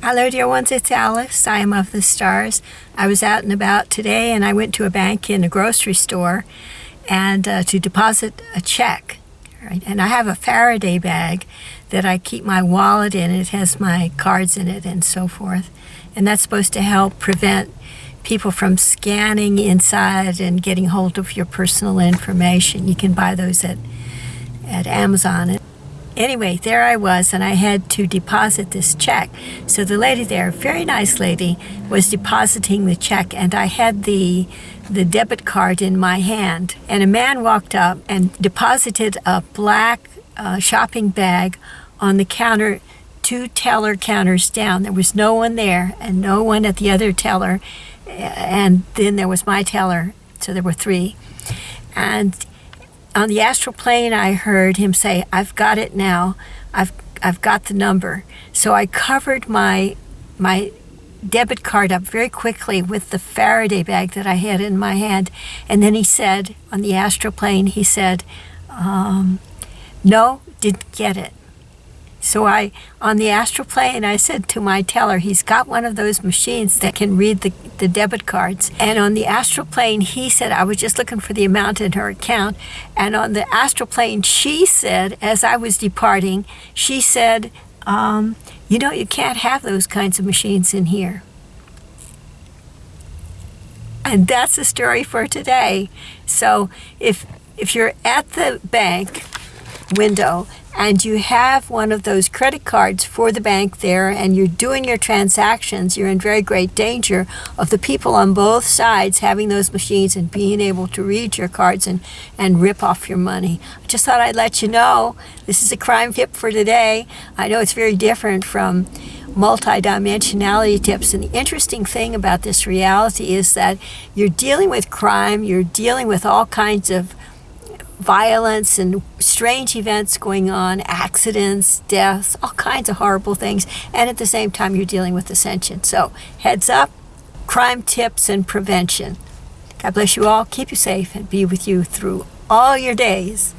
Hello, dear ones. It's Alice. I am of the stars. I was out and about today, and I went to a bank in a grocery store, and uh, to deposit a check. Right, and I have a Faraday bag that I keep my wallet in. It has my cards in it and so forth, and that's supposed to help prevent people from scanning inside and getting hold of your personal information. You can buy those at at Amazon anyway, there I was, and I had to deposit this check. So the lady there, very nice lady, was depositing the check, and I had the the debit card in my hand. And a man walked up and deposited a black uh, shopping bag on the counter, two teller counters down. There was no one there, and no one at the other teller. And then there was my teller, so there were three. And on the astral plane, I heard him say, "I've got it now. I've I've got the number." So I covered my my debit card up very quickly with the Faraday bag that I had in my hand, and then he said on the astral plane, he said, um, "No, didn't get it." So I, on the astral plane, I said to my teller, he's got one of those machines that can read the, the debit cards. And on the astral plane, he said, I was just looking for the amount in her account. And on the astral plane, she said, as I was departing, she said, um, you know, you can't have those kinds of machines in here. And that's the story for today. So if if you're at the bank window and you have one of those credit cards for the bank there and you're doing your transactions, you're in very great danger of the people on both sides having those machines and being able to read your cards and, and rip off your money. I just thought I'd let you know this is a crime tip for today. I know it's very different from multidimensionality tips. And the interesting thing about this reality is that you're dealing with crime, you're dealing with all kinds of violence and strange events going on, accidents, deaths, all kinds of horrible things. And at the same time, you're dealing with ascension. So, heads up, crime tips and prevention. God bless you all, keep you safe, and be with you through all your days.